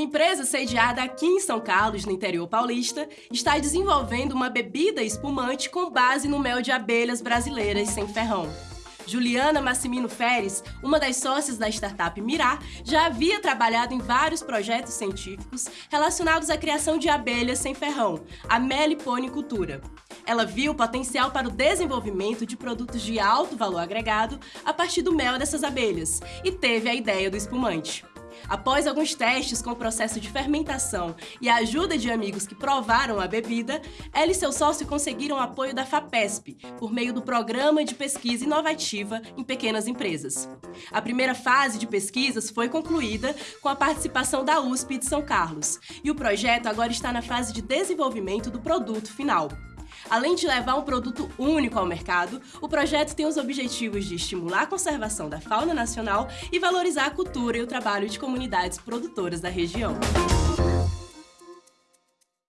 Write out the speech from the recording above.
Uma empresa sediada aqui em São Carlos, no interior paulista, está desenvolvendo uma bebida espumante com base no mel de abelhas brasileiras sem ferrão. Juliana Massimino Feres, uma das sócias da startup Mirá, já havia trabalhado em vários projetos científicos relacionados à criação de abelhas sem ferrão, a meliponicultura. Ela viu o potencial para o desenvolvimento de produtos de alto valor agregado a partir do mel dessas abelhas e teve a ideia do espumante. Após alguns testes com o processo de fermentação e a ajuda de amigos que provaram a bebida, ela e seu sócio conseguiram apoio da FAPESP, por meio do Programa de Pesquisa Inovativa em Pequenas Empresas. A primeira fase de pesquisas foi concluída com a participação da USP de São Carlos, e o projeto agora está na fase de desenvolvimento do produto final. Além de levar um produto único ao mercado, o projeto tem os objetivos de estimular a conservação da fauna nacional e valorizar a cultura e o trabalho de comunidades produtoras da região.